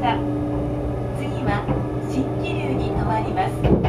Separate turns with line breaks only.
した。次は新気流に止まります。